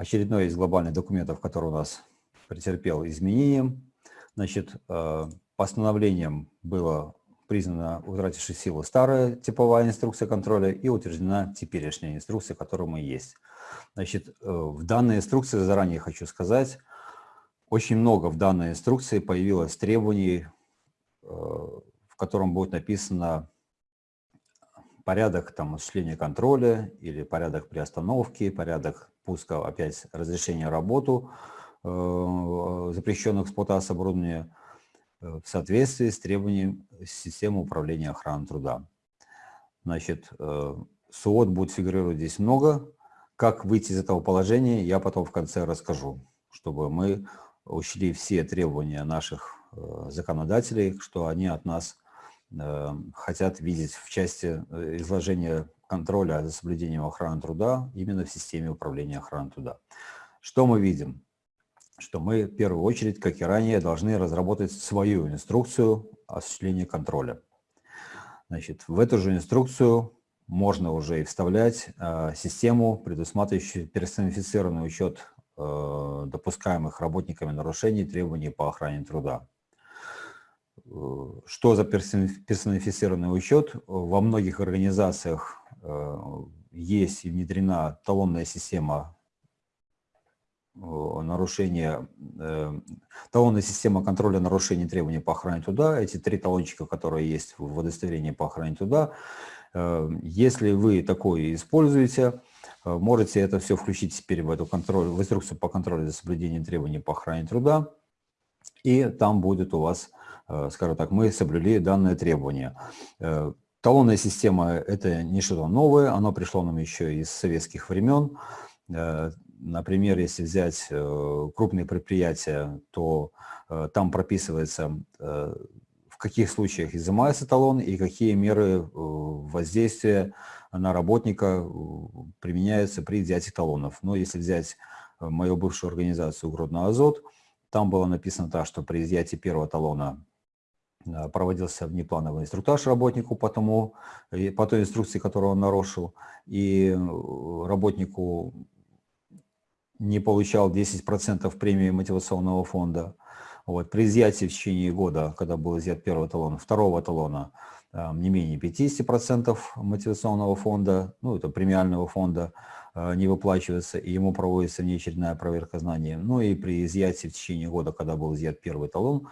очередной из глобальных документов, который у нас претерпел изменения. Значит, э, постановлением было признана утратившей силу старая типовая инструкция контроля и утверждена теперешняя инструкция, которая мы есть. Значит, э, в данной инструкции, заранее хочу сказать, очень много в данной инструкции появилось требований, э, в котором будет написано порядок там, осуществления контроля или порядок приостановки, порядок пуска, опять разрешения работу э, запрещенных эксплуатации оборудования в соответствии с требованием системы управления охраны труда. Значит, СУОТ будет фигурировать здесь много, как выйти из этого положения, я потом в конце расскажу, чтобы мы учли все требования наших э, законодателей, что они от нас э, хотят видеть в части э, изложения контроля за соблюдением охраны труда именно в системе управления охраной труда. Что мы видим? Что мы в первую очередь, как и ранее, должны разработать свою инструкцию осуществления контроля. Значит, в эту же инструкцию можно уже и вставлять э, систему, предусматривающую персонифицированный учет э, допускаемых работниками нарушений требований по охране труда. Э, что за персонифицированный учет? Во многих организациях есть и внедрена талонная система нарушения, талонная система контроля нарушений требований по охране труда. Эти три талончика, которые есть в удостоверении по охране труда, Э, если вы такое используете, э, можете это все включить теперь в, эту контроль, в инструкцию по контролю за соблюдением требований по охране труда, и там будет у вас, э, скажем так, мы соблюли данное требование. Талонная система – это не что-то новое, оно пришло нам еще из советских времен. Например, если взять крупные предприятия, то там прописывается каких случаях изымается талон и какие меры э, воздействия на работника э, применяются при взятии талонов. Но если взять э, мою бывшую организацию «Угродный азот», там было написано так, что при изъятии первого талона проводился внеплановый инструктаж работнику по, тому, по той инструкции, которую он нарушил, и работнику не получал 10% премии мотивационного фонда. Вот, при изъятии в течение года, когда был изъят первый талон, второго талона, не менее 50% мотивационного фонда, ну, это премиального фонда, а, не выплачивается, и ему проводится внеочередная проверка знаний. Ну и при изъятии в течение года, когда был изъят первый талон,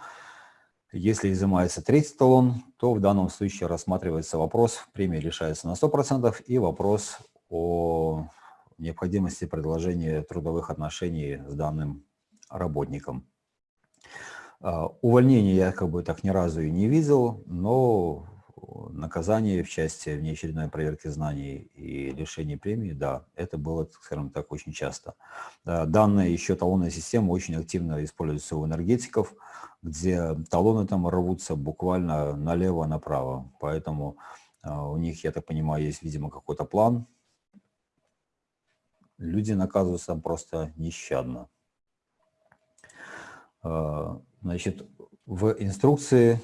если изымается третий талон, то в данном случае рассматривается вопрос, премия лишается на 100%, и вопрос о необходимости продолжения трудовых отношений с данным работником. А, увольнение я как бы так ни разу и не видел, но наказание в части внеочередной проверки знаний и лишения премии, да, это было, скажем так, очень часто. Данная еще талонная система очень активно используется у энергетиков, где талоны там рвутся буквально налево-направо. Поэтому а, у них, я так понимаю, есть, видимо, какой-то план. Люди наказываются просто нещадно. А, Значит, в инструкции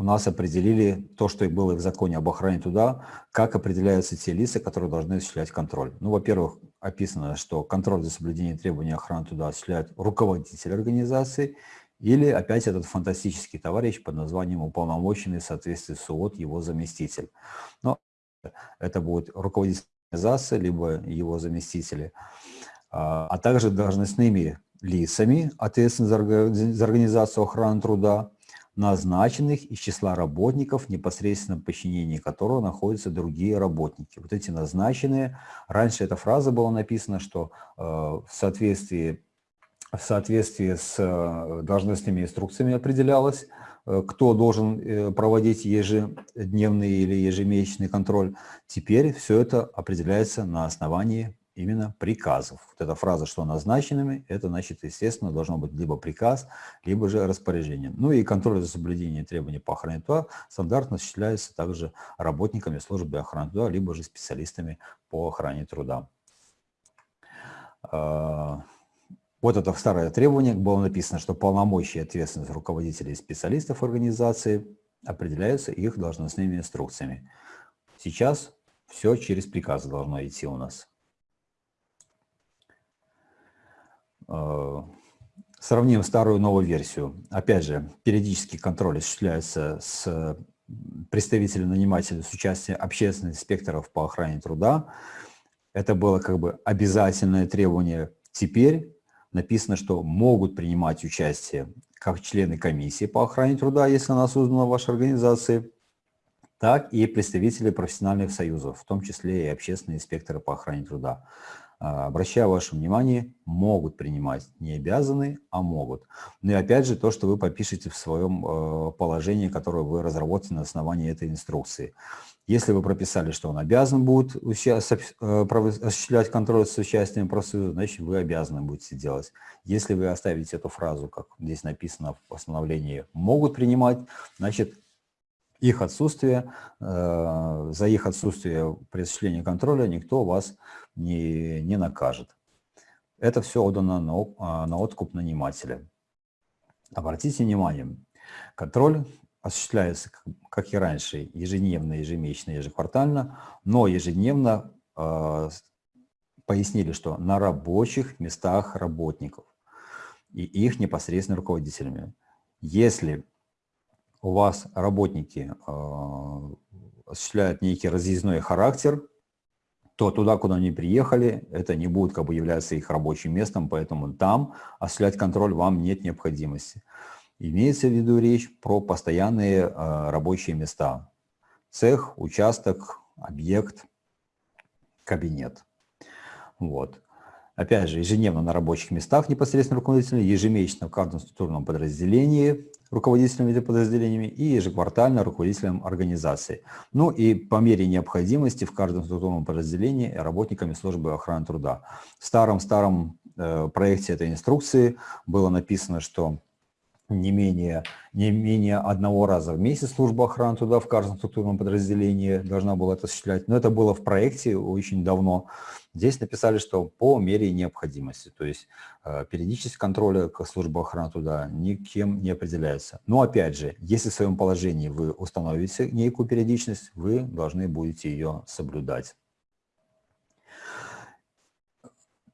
у нас определили то, что и было в законе об охране труда, как определяются те лица, которые должны осуществлять контроль. Ну, во-первых, описано, что контроль за соблюдением требований охраны труда осуществляет руководитель организации или опять этот фантастический товарищ под названием уполномоченный в соответствии с УОТ его заместитель. Но это будет руководитель организации, либо его заместители, а, а также должностными лицами, ответственными за организацию охраны труда, назначенных из числа работников, непосредственно в подчинении которого находятся другие работники. Вот эти назначенные, раньше эта фраза была написана, что э, в, соответствии, в соответствии с э, должностными инструкциями определялось, э, кто должен э, проводить ежедневный или ежемесячный контроль. Теперь все это определяется на основании именно приказов. Вот эта фраза, что назначенными, это значит, естественно, должно быть либо приказ, либо же распоряжение. Ну и контроль за соблюдением требований по охране труда стандартно осуществляется также работниками службы охраны труда, либо же специалистами по охране труда. А, вот это старое требование, было написано, что полномочия и ответственность руководителей и специалистов организации определяются их должностными инструкциями. Сейчас все через приказы должно идти у нас. Э, сравним старую и новую версию. Опять же, периодический контроль осуществляется с представителем нанимателя с участием общественных инспекторов по охране труда. Это было как бы обязательное требование. Теперь написано, что могут принимать участие как члены комиссии по охране труда, если она создана в вашей организации, так и представители профессиональных союзов, в том числе и общественные инспекторы по охране труда. А, обращаю ваше внимание, могут принимать, не обязаны, а могут. Ну и опять же, то, что вы попишете в своем э, положении, которое вы разработаете на основании этой инструкции. Если вы прописали, что он обязан будет э, осуществлять контроль с участием профсоюза, значит, вы обязаны будете делать. Если вы оставите эту фразу, как здесь написано в постановлении, могут принимать, значит, их отсутствие, э, за их отсутствие при осуществлении контроля никто вас не накажет. Это все отдано на, а, на откуп нанимателя. Обратите внимание, контроль осуществляется, как и раньше, ежедневно, ежемесячно, ежеквартально, но ежедневно э, пояснили, что на рабочих местах работников и их непосредственно руководителями. Если у вас работники э, осуществляют некий разъездной характер, то туда, куда они приехали, это не будет как бы являться их рабочим местом, поэтому там осуществлять контроль вам нет необходимости. Имеется в виду речь про постоянные э, рабочие места. Цех, участок, объект, кабинет. Вот. Опять же, ежедневно на рабочих местах непосредственно руководителя, ежемесячно в каждом структурном подразделении руководителями этими подразделениями и ежеквартально руководителем организации. Ну и по мере необходимости в каждом структурном подразделении работниками службы охраны труда. В старом-старом э, проекте этой инструкции было написано, что не менее, не менее одного раза в месяц служба охраны труда в каждом структурном подразделении должна была это осуществлять. Но это было в проекте очень давно. Здесь написали, что по мере необходимости, то есть э, периодичность контроля как служба охраны труда никем не определяется. Но опять же, если в своем положении вы установите некую периодичность, вы должны будете ее соблюдать.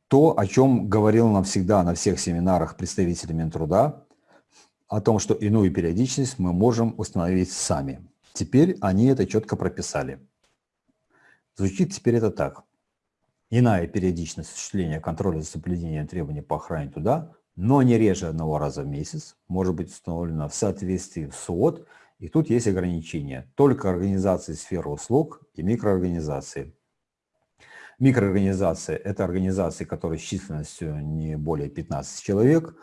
То, о чем говорил нам всегда на всех семинарах представители Минтруда, о том, что иную периодичность мы можем установить сами. Теперь они это четко прописали. Звучит теперь это так. Иная периодичность осуществления контроля за соблюдением требований по охране туда, но не реже одного раза в месяц, может быть установлена в соответствии с СУОТ, и тут есть ограничения. Только организации сферы услуг и микроорганизации. Микроорганизация – это организации, которые с численностью не более 15 человек,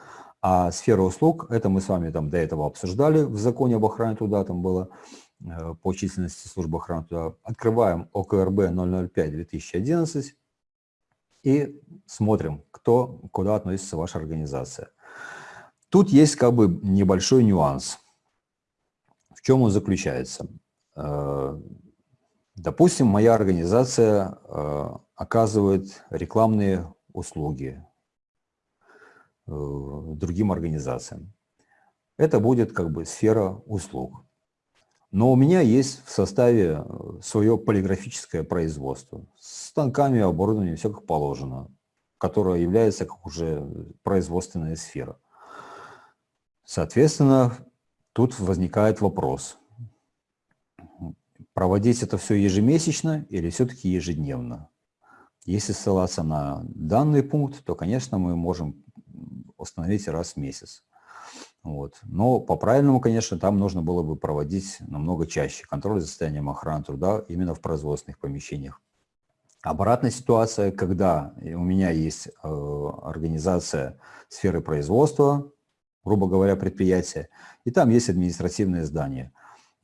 а сфера услуг – это мы с вами там до этого обсуждали в законе об охране труда, там было э, по численности службы охраны труда. Открываем ОКРБ 005-2011 и смотрим, кто, куда относится ваша организация. Тут есть как бы небольшой нюанс. В чем он заключается? Э, допустим, моя организация э, оказывает рекламные услуги другим организациям. Это будет как бы сфера услуг. Но у меня есть в составе э, свое полиграфическое производство с станками, оборудованием, все как положено, которое является как уже производственная сфера. Соответственно, тут возникает вопрос, проводить это все ежемесячно или все-таки ежедневно? Если ссылаться на данный пункт, то, конечно, мы можем установить раз в месяц. Вот. Но по-правильному, конечно, там нужно было бы проводить намного чаще контроль за состоянием охраны труда именно в производственных помещениях. Обратная ситуация, когда у меня есть э, организация сферы производства, грубо говоря, предприятие, и там есть административное здание.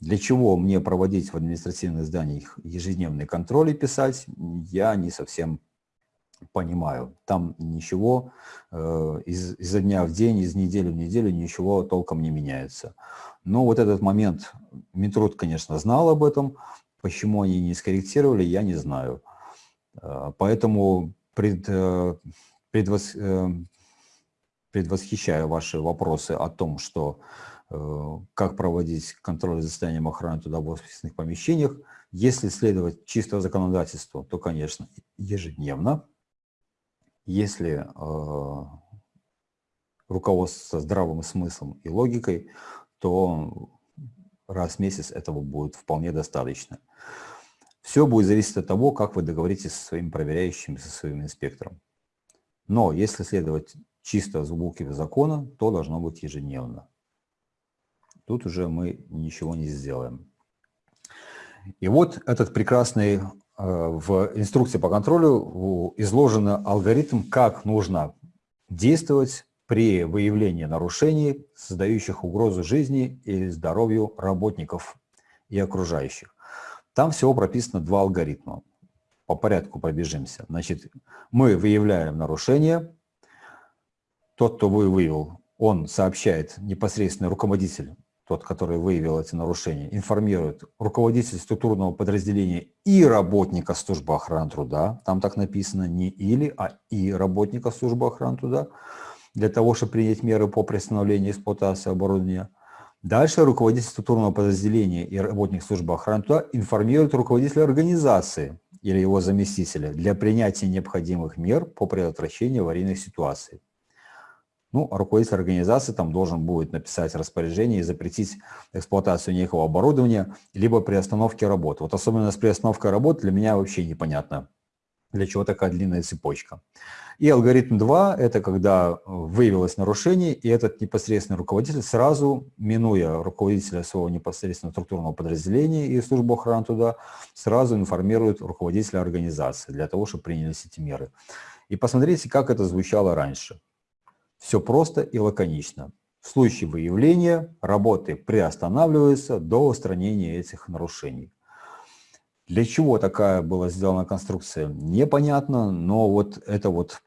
Для чего мне проводить в административных зданиях ежедневный контроль и писать, я не совсем понимаю. Там ничего э, из, изо дня в день, из недели в неделю ничего толком не меняется. Но вот этот момент, Минтруд, конечно, знал об этом, почему они не скорректировали, я не знаю. Э, поэтому пред, э, предвос, э, предвосхищаю ваши вопросы о том, что э, как проводить контроль за состоянием охраны офисных помещениях. Если следовать чисто законодательству, то, конечно, ежедневно, если э, руководствоваться здравым смыслом и логикой, то раз в месяц этого будет вполне достаточно. Все будет зависеть от того, как вы договоритесь со своим проверяющим, со своим инспектором. Но если следовать чисто букве закона, то должно быть ежедневно. Тут уже мы ничего не сделаем. И вот этот прекрасный в инструкции по контролю изложен алгоритм, как нужно действовать при выявлении нарушений, создающих угрозу жизни или здоровью работников и окружающих. Там всего прописано два алгоритма. По порядку пробежимся. Значит, мы выявляем нарушение. Тот, кто выявил, он сообщает непосредственно руководитель, тот, который выявил эти нарушения, информирует руководитель структурного подразделения и работника службы охраны труда. Там так написано не или, а и работника службы охраны труда для того, чтобы принять меры по приостановлению эксплуатации оборудования. Дальше руководитель структурного подразделения и работник службы охраны труда информирует руководителя организации или его заместителя для принятия необходимых мер по предотвращению аварийных ситуаций. Ну, а руководитель организации там должен будет написать распоряжение и запретить эксплуатацию некого оборудования, либо приостановке работы. Вот особенно с приостановкой работы для меня вообще непонятно, для чего такая длинная цепочка. И алгоритм 2 – это когда выявилось нарушение, и этот непосредственный руководитель сразу, минуя руководителя своего непосредственного структурного подразделения и службу охраны туда, сразу информирует руководителя организации для того, чтобы принялись эти меры. И посмотрите, как это звучало раньше. Все просто и лаконично. В случае выявления работы приостанавливаются до устранения этих нарушений. Для чего такая была сделана конструкция, непонятно, но вот это вот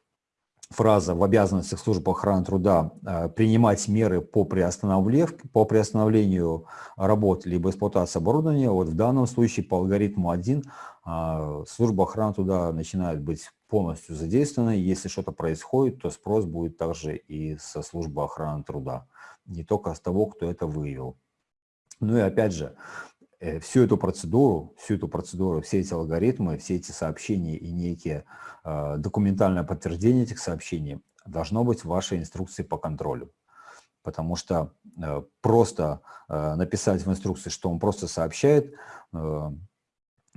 фраза в обязанностях службы охраны труда э, принимать меры по, по приостановлению работ либо эксплуатации оборудования, вот в данном случае по алгоритму 1 а, служба охраны труда начинает быть полностью задействована. Если что-то происходит, то спрос будет также и со службы охраны труда, не только с того, кто это выявил. Ну и опять же, Э, всю эту процедуру, всю эту процедуру, все эти алгоритмы, все эти сообщения и некие э, документальное подтверждение этих сообщений должно быть в вашей инструкции по контролю. Потому что э, просто э, написать в инструкции, что он просто сообщает, э,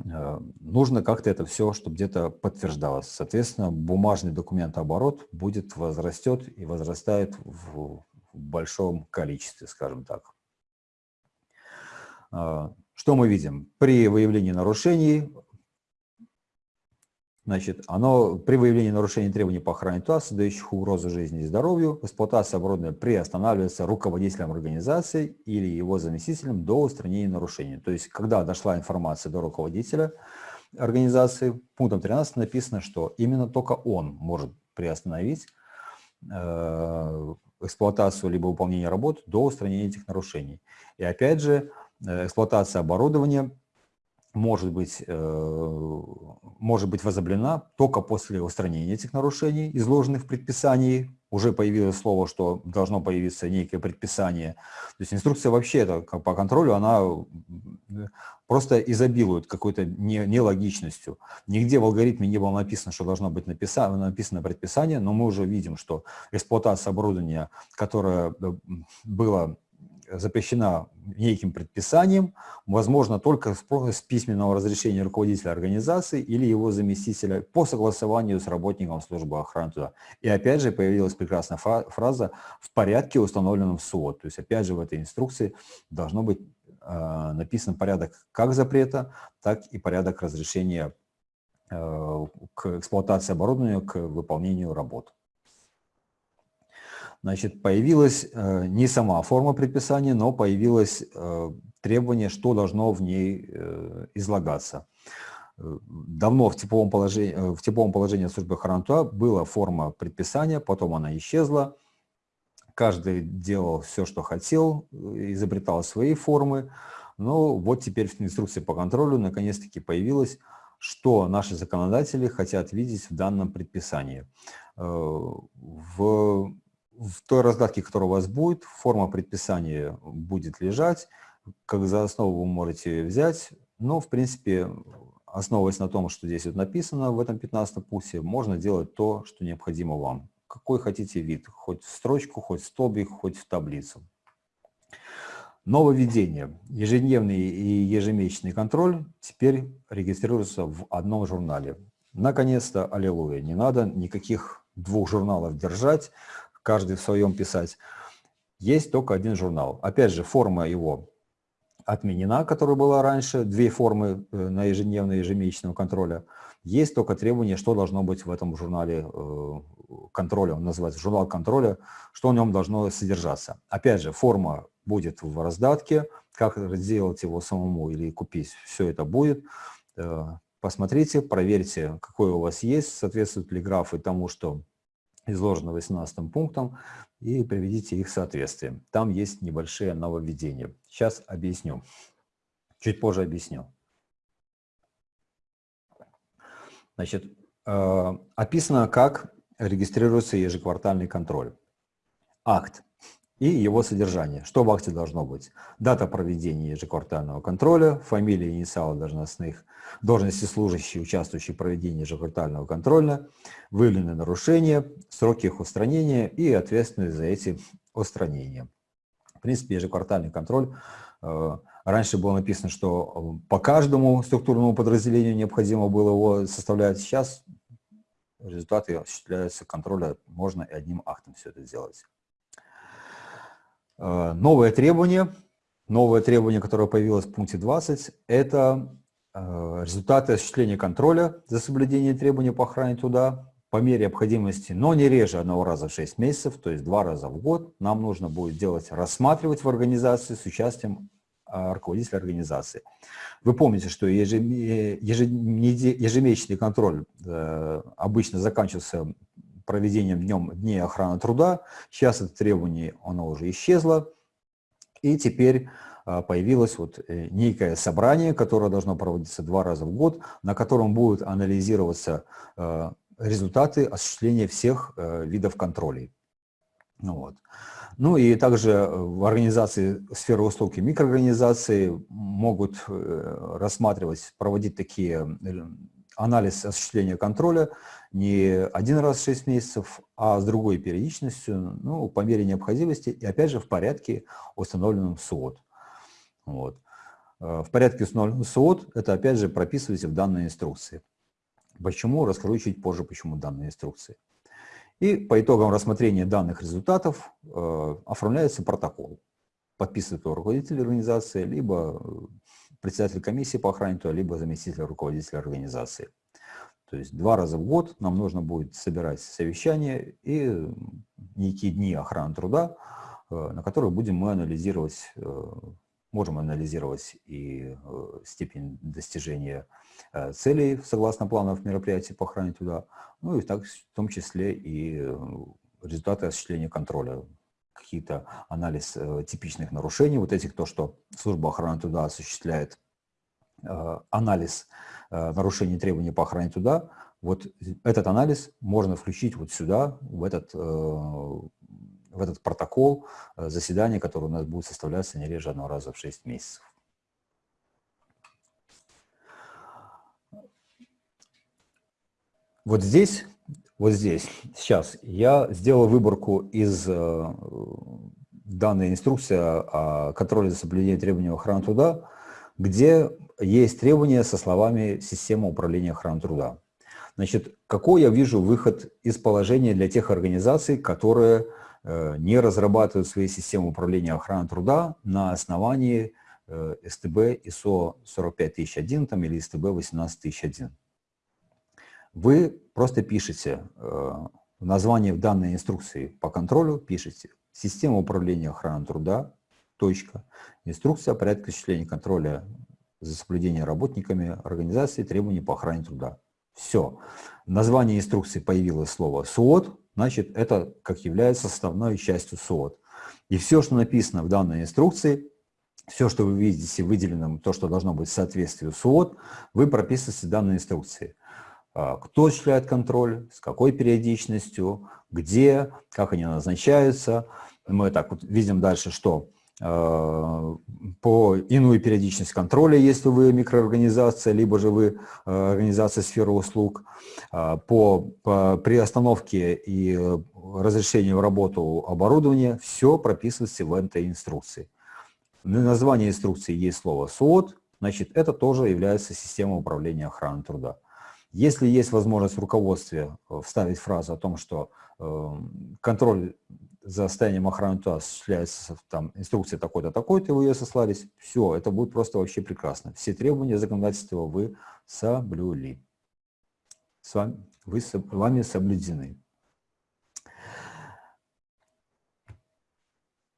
э, нужно как-то это все, чтобы где-то подтверждалось. Соответственно, бумажный документооборот будет возрастет и возрастает в, в большом количестве, скажем так. Что мы видим? При выявлении нарушений, значит, оно, при выявлении нарушений требований по охране ТАСС, создающих угрозу жизни и здоровью, эксплуатация оборудования приостанавливается руководителем организации или его заместителем до устранения нарушений. То есть, когда дошла информация до руководителя организации, пунктом 13 написано, что именно только он может приостановить э, эксплуатацию либо выполнение работ до устранения этих нарушений. И опять же, эксплуатация оборудования может быть, э, может быть возобновлена только после устранения этих нарушений, изложенных в предписании. Уже появилось слово, что должно появиться некое предписание. То есть инструкция вообще это, по контролю, она просто изобилует какой-то нелогичностью. Нигде в алгоритме не было написано, что должно быть написано, написано предписание, но мы уже видим, что эксплуатация оборудования, которое э, было запрещена неким предписанием, возможно только с письменного разрешения руководителя организации или его заместителя по согласованию с работником службы охраны туда. И опять же появилась прекрасная фраза «в порядке, установленном в СУОТ». То есть опять же в этой инструкции должно быть э, написан порядок как запрета, так и порядок разрешения э, к эксплуатации оборудования, к выполнению работ значит, появилась э, не сама форма предписания, но появилось э, требование, что должно в ней э, излагаться. Давно в типовом положении, в типовом положении службы охраны была форма предписания, потом она исчезла. Каждый делал все, что хотел, изобретал свои формы. Но вот теперь в инструкции по контролю наконец-таки появилось, что наши законодатели хотят видеть в данном предписании. В в той раздатке, которая у вас будет, форма предписания будет лежать, как за основу вы можете взять, но, в принципе, основываясь на том, что здесь вот написано в этом 15 пункте, можно делать то, что необходимо вам. какой хотите вид, хоть в строчку, хоть в столбик, хоть в таблицу. Нововведение. Ежедневный и ежемесячный контроль теперь регистрируются в одном журнале. Наконец-то, аллилуйя, не надо никаких двух журналов держать, каждый в своем писать. Есть только один журнал. Опять же, форма его отменена, которая была раньше, две формы э, на ежедневный и ежемесячного контроля. Есть только требование, что должно быть в этом журнале э, контроля, он называется журнал контроля, что в нем должно содержаться. Опять же, форма будет в раздатке, как сделать его самому или купить, все это будет. Э, посмотрите, проверьте, какой у вас есть, соответствуют ли графы тому, что изложено 18 пунктом, и приведите их в соответствие. Там есть небольшие нововведения. Сейчас объясню. Чуть позже объясню. Значит, э, описано, как регистрируется ежеквартальный контроль. Акт и его содержание. Что в акте должно быть? Дата проведения ежеквартального контроля, фамилия и инициалы должностных, должности служащие, участвующие в проведении ежеквартального контроля, выявленные нарушения, сроки их устранения и ответственность за эти устранения. В принципе, ежеквартальный контроль, э, раньше было написано, что по каждому структурному подразделению необходимо было его составлять. Сейчас результаты осуществляются контроля, можно и одним актом все это сделать. Э, новое требование, новое требование, которое появилось в пункте 20, это э, результаты осуществления контроля за соблюдение требований по охране труда по мере необходимости, но не реже одного раза в 6 месяцев, то есть два раза в год, нам нужно будет делать, рассматривать в организации с участием э, руководителя организации. Вы помните, что ежемесячный контроль обычно заканчивался проведением днем дней охраны труда. Сейчас это требование, оно уже исчезло. И теперь а, появилось вот э, некое собрание, которое должно проводиться два раза в год, на котором будут анализироваться а, результаты осуществления всех э, видов контролей. Ну, вот. ну и также в организации сферы услуг и микроорганизации могут э, рассматривать, проводить такие анализ осуществления контроля не один раз в 6 месяцев, а с другой периодичностью, ну, по мере необходимости, и опять же в порядке, установленном СУОТ. Вот. Э, в порядке установленном СУОТ, это опять же прописывайте в данной инструкции. Почему, расскажу чуть позже, почему данной инструкции. И по итогам рассмотрения данных результатов э, оформляется протокол. Подписывает руководитель организации, либо председатель комиссии по охране труда, либо заместитель руководителя организации. То есть два раза в год нам нужно будет собирать совещания и некие дни охраны труда, э, на которые будем мы анализировать, э, можем анализировать и э, степень достижения целей согласно планов мероприятий по охране труда, ну и так, в том числе и результаты осуществления контроля, какие-то анализ типичных нарушений, вот этих, то, что служба охраны труда осуществляет анализ Э, нарушений требований по охране труда, вот этот анализ можно включить вот сюда, в этот, э, в этот протокол э, заседания, который у нас будет составляться не реже одного раза в 6 месяцев. Вот здесь, вот здесь, сейчас я сделал выборку из данной инструкции о контроле за соблюдением требований охраны труда, где есть требования со словами «система управления охраны труда». Значит, какой я вижу выход из положения для тех организаций, которые э, не разрабатывают свои системы управления охраной труда на основании э, СТБ ISO 45001 там, или СТБ 18001. Вы просто пишете э, название в данной инструкции по контролю, пишите «Система управления охраной труда», точка, инструкция о порядке осуществления контроля за соблюдение работниками организации требований по охране труда. Все. В названии инструкции появилось слово СУОТ, значит, это как является составной частью СУОТ. И все, что написано в данной инструкции, все, что вы видите выделенным, то, что должно быть в соответствии с СУОТ, вы прописываете в данной инструкции. А, кто осуществляет контроль, с какой периодичностью, где, как они назначаются. Мы так вот видим дальше, что по иную периодичность контроля, если вы микроорганизация, либо же вы организация сферы услуг, по, по приостановке и разрешению в работу оборудования, все прописывается в этой инструкции. На название инструкции есть слово СОД, значит, это тоже является системой управления охраной труда. Если есть возможность в руководстве э, вставить фразу о том, что э, контроль за состоянием охраны труда осуществляется там инструкция такой-то, такой-то, вы ее сослались, все, это будет просто вообще прекрасно. Все требования законодательства вы соблюли. С вами, вы, вами соблюдены.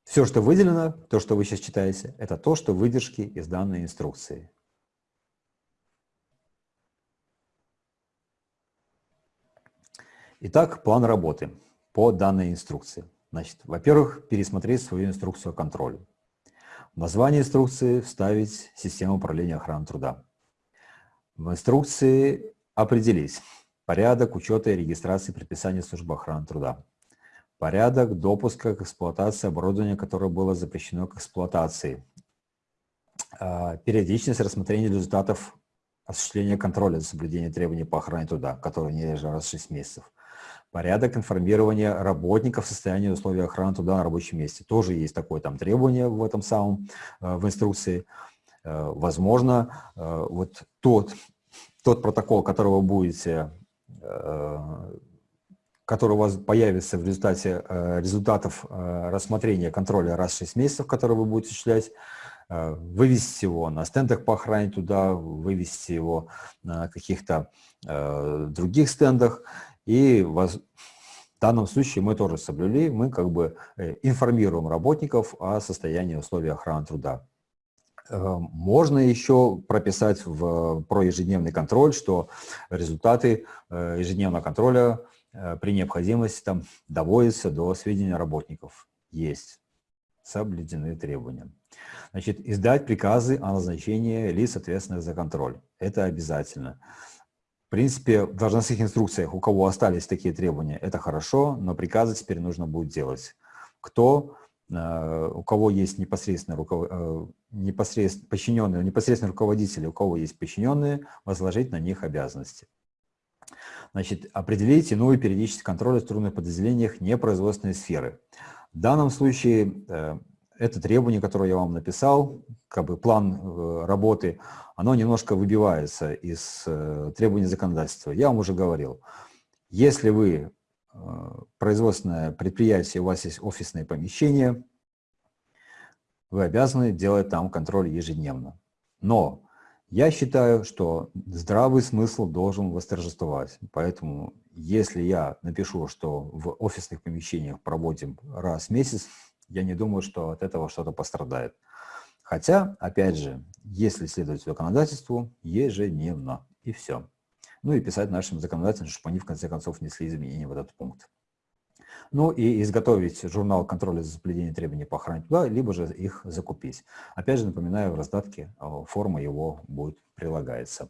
Все, что выделено, то, что вы сейчас читаете, это то, что выдержки из данной инструкции. Итак, план работы по данной инструкции. Значит, во-первых, пересмотреть свою инструкцию о контроле. В название инструкции вставить систему управления охраной труда. В инструкции определить порядок учета и регистрации предписаний службы охраны труда порядок допуска к эксплуатации оборудования, которое было запрещено к эксплуатации, а, периодичность рассмотрения результатов осуществления контроля за соблюдением требований по охране труда, которые не реже раз в 6 месяцев, порядок информирования работников в состоянии условий охраны труда на рабочем месте. Тоже есть такое там требование в этом самом, а, в инструкции. А, возможно, вот тот, тот протокол, который вы будете который у вас появится в результате э, результатов э, рассмотрения контроля раз в 6 месяцев, который вы будете осуществлять, э, вывести его на стендах по охране туда, вывести его на каких-то других стендах. И в данном случае мы тоже соблюли, мы как бы информируем работников о состоянии условий охраны труда. Можно еще прописать в, про ежедневный контроль, что результаты ежедневного контроля Э, при необходимости там доводится до сведения работников. Есть. Соблюдены требования. Значит, издать приказы о назначении лиц, ответственных за контроль. Это обязательно. В принципе, в должностных инструкциях, у кого остались такие требования, это хорошо, но приказы теперь нужно будет делать. Кто, э, у кого есть непосредственно, руков... Э, непосредственно подчиненные, непосредственно руководители, у кого есть подчиненные, возложить на них обязанности. Значит, определить иную периодичность контроля в трудных подразделениях непроизводственной сферы. В данном случае э, это требование, которое я вам написал, как бы план э, работы, оно немножко выбивается из э, требований законодательства. Я вам уже говорил, если вы производственное предприятие, у вас есть офисное помещение, вы обязаны делать там контроль ежедневно. Но я считаю, что здравый смысл должен восторжествовать. Поэтому, если я напишу, что в офисных помещениях проводим раз в месяц, я не думаю, что от этого что-то пострадает. Хотя, опять же, если следовать законодательству, ежедневно, и все. Ну и писать нашим законодателям, чтобы они в конце концов внесли изменения в этот пункт. Ну и изготовить журнал контроля за соблюдением требований по охране туда, либо же их закупить. Опять же, напоминаю, в раздатке э, форма его будет прилагается.